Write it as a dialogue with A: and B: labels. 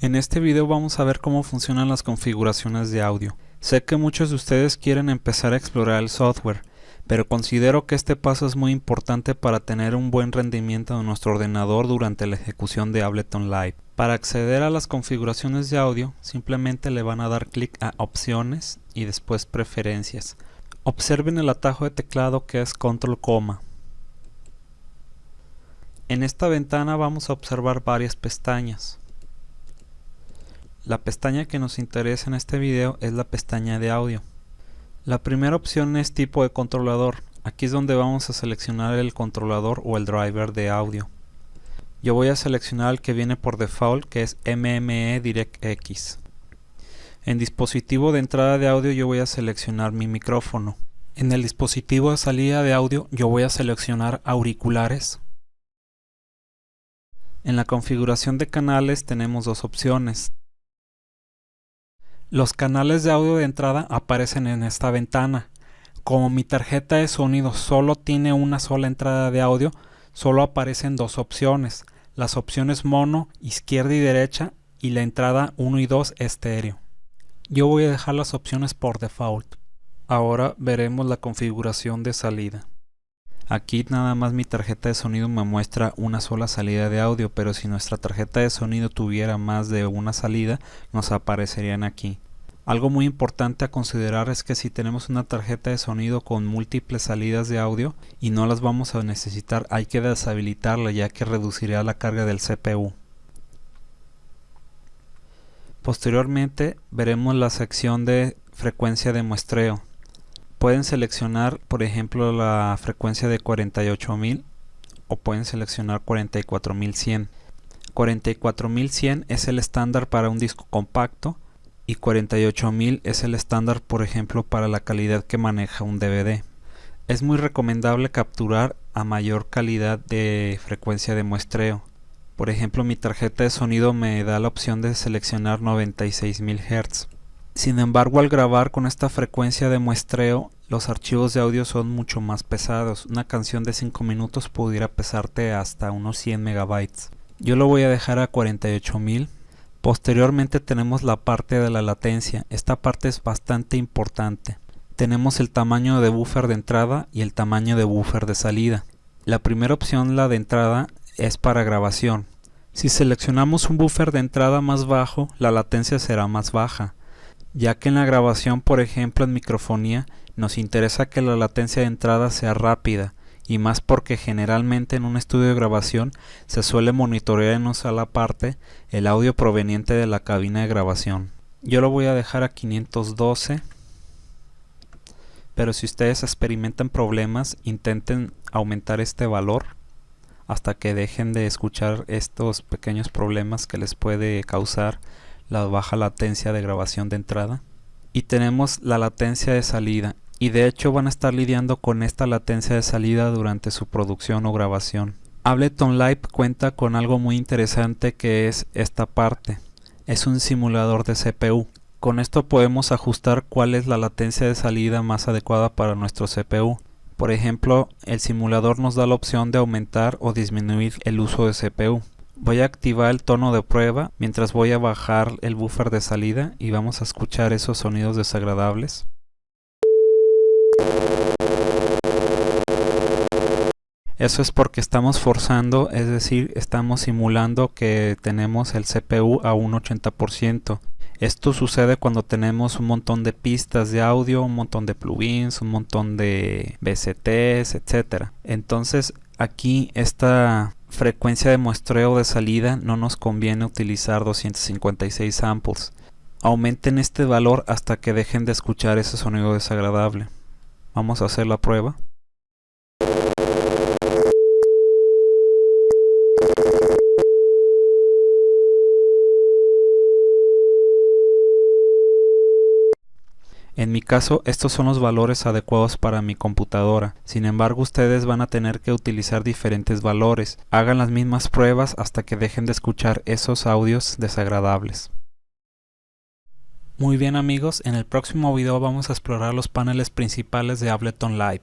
A: En este video vamos a ver cómo funcionan las configuraciones de audio. Sé que muchos de ustedes quieren empezar a explorar el software, pero considero que este paso es muy importante para tener un buen rendimiento de nuestro ordenador durante la ejecución de Ableton Live. Para acceder a las configuraciones de audio, simplemente le van a dar clic a Opciones y después Preferencias. Observen el atajo de teclado que es Control Coma. En esta ventana vamos a observar varias pestañas. La pestaña que nos interesa en este video es la pestaña de audio. La primera opción es tipo de controlador. Aquí es donde vamos a seleccionar el controlador o el driver de audio. Yo voy a seleccionar el que viene por default que es MME DirectX. En dispositivo de entrada de audio yo voy a seleccionar mi micrófono. En el dispositivo de salida de audio yo voy a seleccionar auriculares. En la configuración de canales tenemos dos opciones. Los canales de audio de entrada aparecen en esta ventana. Como mi tarjeta de sonido solo tiene una sola entrada de audio, solo aparecen dos opciones. Las opciones mono, izquierda y derecha y la entrada 1 y 2 estéreo. Yo voy a dejar las opciones por default. Ahora veremos la configuración de salida. Aquí nada más mi tarjeta de sonido me muestra una sola salida de audio, pero si nuestra tarjeta de sonido tuviera más de una salida, nos aparecerían aquí. Algo muy importante a considerar es que si tenemos una tarjeta de sonido con múltiples salidas de audio y no las vamos a necesitar, hay que deshabilitarla ya que reduciría la carga del CPU. Posteriormente veremos la sección de frecuencia de muestreo. Pueden seleccionar por ejemplo la frecuencia de 48000 o pueden seleccionar 44100. 44100 es el estándar para un disco compacto y 48000 es el estándar por ejemplo para la calidad que maneja un DVD. Es muy recomendable capturar a mayor calidad de frecuencia de muestreo. Por ejemplo mi tarjeta de sonido me da la opción de seleccionar 96000 Hz. Sin embargo, al grabar con esta frecuencia de muestreo, los archivos de audio son mucho más pesados. Una canción de 5 minutos pudiera pesarte hasta unos 100 megabytes. Yo lo voy a dejar a 48000. Posteriormente tenemos la parte de la latencia. Esta parte es bastante importante. Tenemos el tamaño de buffer de entrada y el tamaño de buffer de salida. La primera opción, la de entrada, es para grabación. Si seleccionamos un buffer de entrada más bajo, la latencia será más baja ya que en la grabación, por ejemplo en microfonía, nos interesa que la latencia de entrada sea rápida, y más porque generalmente en un estudio de grabación se suele monitorear en una sola parte el audio proveniente de la cabina de grabación. Yo lo voy a dejar a 512, pero si ustedes experimentan problemas, intenten aumentar este valor hasta que dejen de escuchar estos pequeños problemas que les puede causar la baja latencia de grabación de entrada y tenemos la latencia de salida y de hecho van a estar lidiando con esta latencia de salida durante su producción o grabación. Ableton Live cuenta con algo muy interesante que es esta parte. Es un simulador de CPU. Con esto podemos ajustar cuál es la latencia de salida más adecuada para nuestro CPU. Por ejemplo, el simulador nos da la opción de aumentar o disminuir el uso de CPU. Voy a activar el tono de prueba mientras voy a bajar el buffer de salida y vamos a escuchar esos sonidos desagradables. Eso es porque estamos forzando, es decir, estamos simulando que tenemos el CPU a un 80%. Esto sucede cuando tenemos un montón de pistas de audio, un montón de plugins, un montón de VSTs, etc. Entonces aquí esta frecuencia de muestreo de salida no nos conviene utilizar 256 samples. Aumenten este valor hasta que dejen de escuchar ese sonido desagradable. Vamos a hacer la prueba. En mi caso, estos son los valores adecuados para mi computadora. Sin embargo, ustedes van a tener que utilizar diferentes valores. Hagan las mismas pruebas hasta que dejen de escuchar esos audios desagradables. Muy bien amigos, en el próximo video vamos a explorar los paneles principales de Ableton Live.